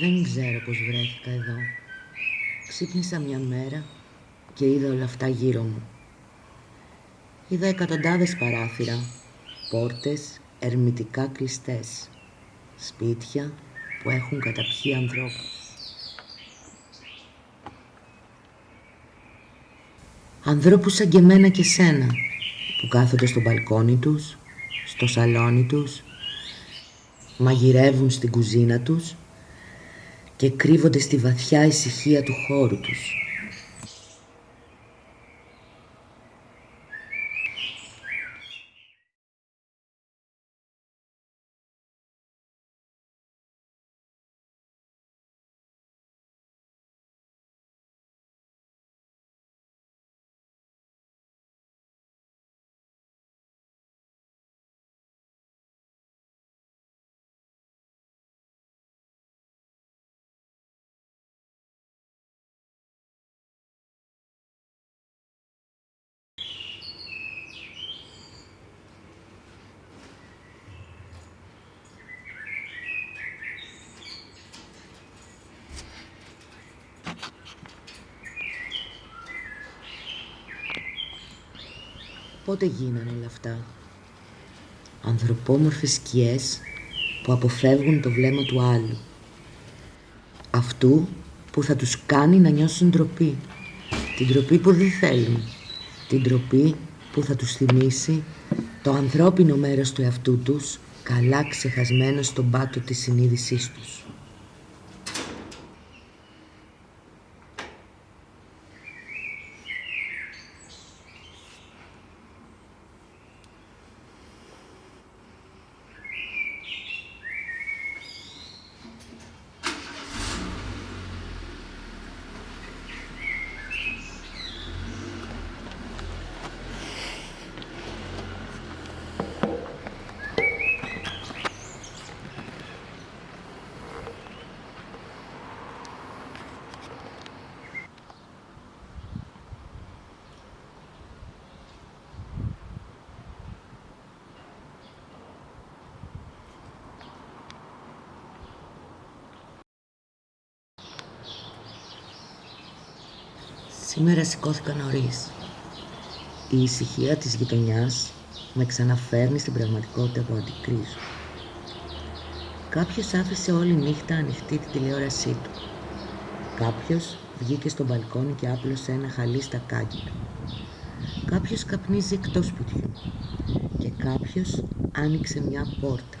Δεν ξέρω πώς βρέθηκα εδώ. Ξύπνησα μια μέρα και είδα όλα αυτά γύρω μου. Είδα εκατοντάδες παράθυρα, πόρτες ερμητικά κλειστές, σπίτια που έχουν καταπιεί ανθρώπους. Ανθρώπους σαν και μένα και σένα που κάθονται στο μπαλκόνι τους, στο σαλόνι τους, μαγειρεύουν στην κουζίνα τους και κρύβονται στη βαθιά ησυχία του χώρου τους. Πότε γίνανε όλα αυτά; Ανθρωπόμορφες σκιές που αποφεύγουν το βλέμμα του άλλου. Αυτού που θα τους κάνει να νιώσουν ντροπή. Την ντροπή που δεν θέλουν. Την ντροπή που θα τους θυμίσει το ανθρώπινο μέρος του εαυτού τους καλά ξεχασμένο στον πάτο της συνείδησής τους. Σήμερα σηκώθηκα νωρίς. Η ησυχία της γειτονιάς με ξαναφέρνει στην πραγματικότητα που αντικρίζω. Κάποιος άφησε όλη νύχτα ανοιχτή τη τηλεόρασή του. Κάποιος βγήκε στο μπαλκόνι και άπλωσε ένα χαλί στα κάκη του. Κάποιος καπνίζει εκτός σπιτιού και κάποιος άνοιξε μια πόρτα.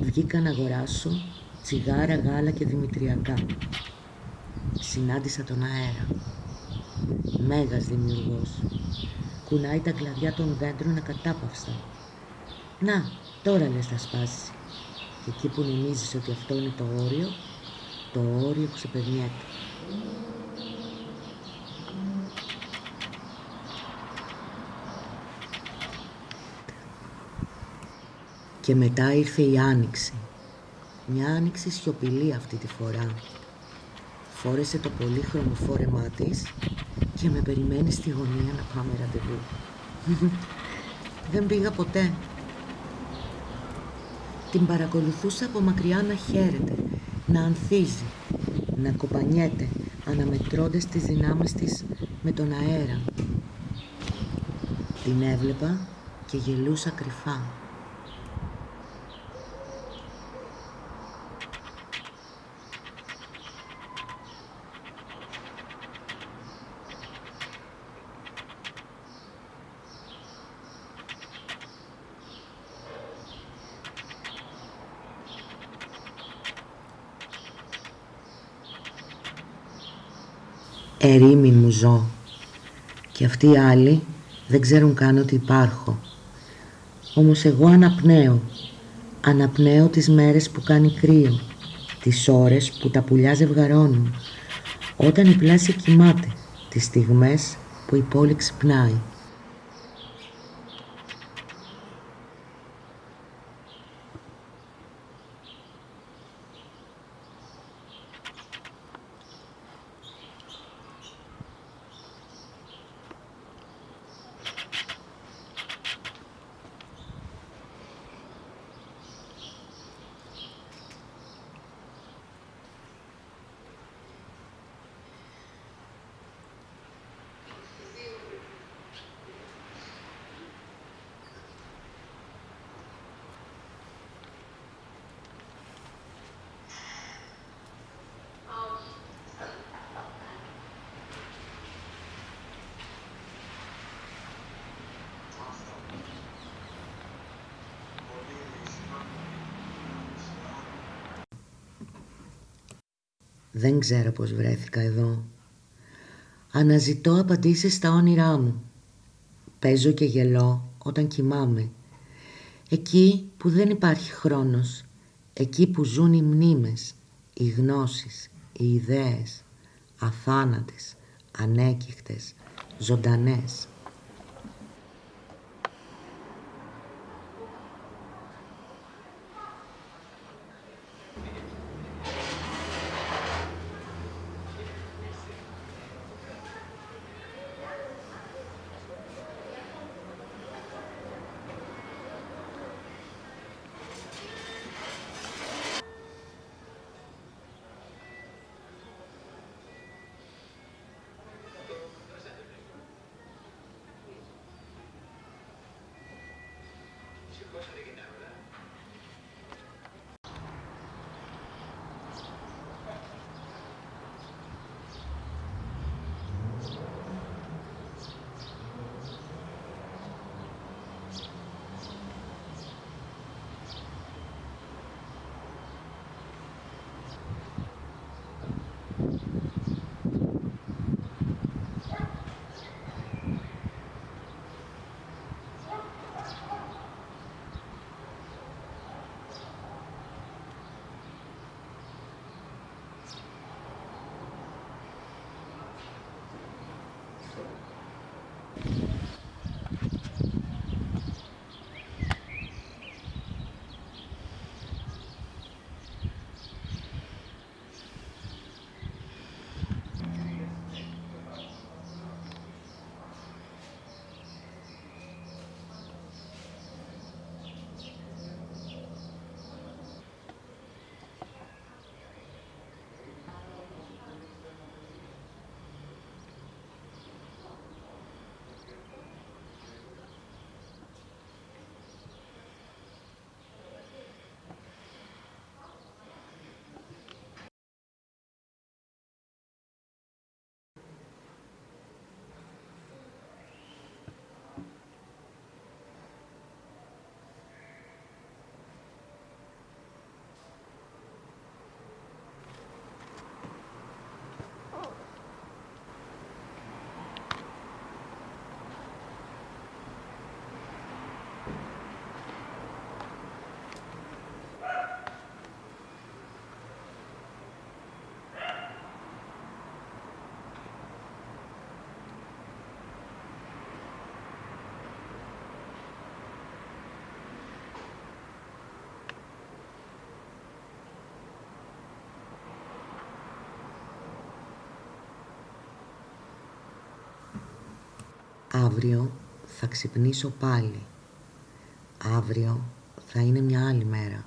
Βγήκα να αγοράσω τσιγάρα, γάλα και δημητριακά συνάντησα τον αέρα. Μέγας δημιουργός. Κουνάει τα κλαδιά των δέντρων ακατάπαυστα. Να, τώρα λες θα σπάσεις. Και εκεί που νομίζεις ότι αυτό είναι το όριο, το όριο που ξεπερνιέται. Και μετά ήρθε η άνοιξη. Μια άνοιξη σιωπηλή αυτή τη φορά φόρεσε το πολύχρωμο φόρεμά της και με περιμένει στη γωνία να πάμε ραντεβού. Δεν πήγα ποτέ. Την παρακολουθούσα από μακριά να χαίρεται, να ανθίζει, να κοπανιέται, αναμετρώντας τις δυνάμεις της με τον αέρα. Την έβλεπα και γελούσα κρυφά. Ερήμην μου ζω. Και αυτοί οι άλλοι δεν ξέρουν καν ότι υπάρχω. Όμως εγώ αναπνέω, αναπνέω τις μέρες που κάνει κρύο, τις ώρες που τα πουλιά ζευγαρώνουν, όταν η πλάση κοιμάται, τις στιγμές που η πόλη ξυπνάει. Δεν ξέρω πως βρέθηκα εδώ. Αναζητώ απαντήσεις στα όνειρά μου. Παίζω και γελώ όταν κοιμάμαι. Εκεί που δεν υπάρχει χρόνος. Εκεί που ζουν οι μνήμες, οι γνώσεις, οι ιδέες. Αθάνατες, ανέκυχτες, ζωντανές. cosa de que Αύριο θα ξυπνήσω πάλι. Αύριο θα είναι μια άλλη μέρα.